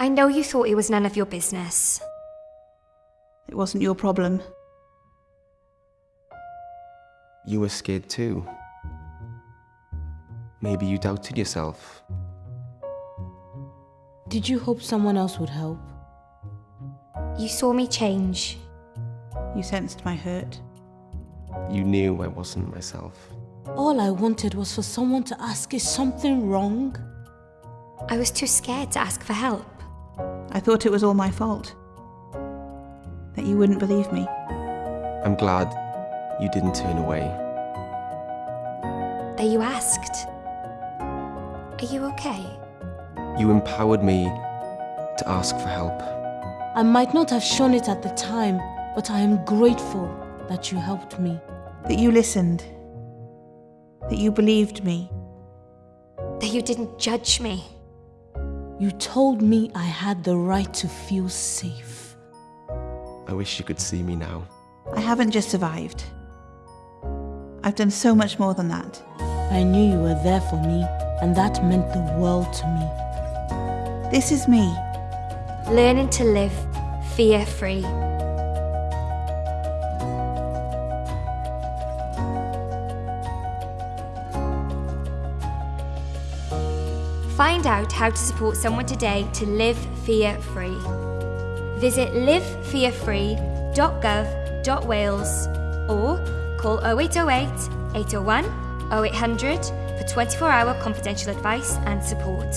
I know you thought it was none of your business. It wasn't your problem. You were scared too. Maybe you doubted yourself. Did you hope someone else would help? You saw me change. You sensed my hurt. You knew I wasn't myself. All I wanted was for someone to ask, is something wrong? I was too scared to ask for help. I thought it was all my fault. That you wouldn't believe me. I'm glad you didn't turn away. That you asked. Are you okay? You empowered me to ask for help. I might not have shown it at the time, but I am grateful that you helped me. That you listened. That you believed me. That you didn't judge me. You told me I had the right to feel safe. I wish you could see me now. I haven't just survived. I've done so much more than that. I knew you were there for me, and that meant the world to me. This is me. Learning to live fear Find out how to support someone today to live fear free. Visit livefearfree.gov.wales or call 0808 801 0800 for 24 hour confidential advice and support.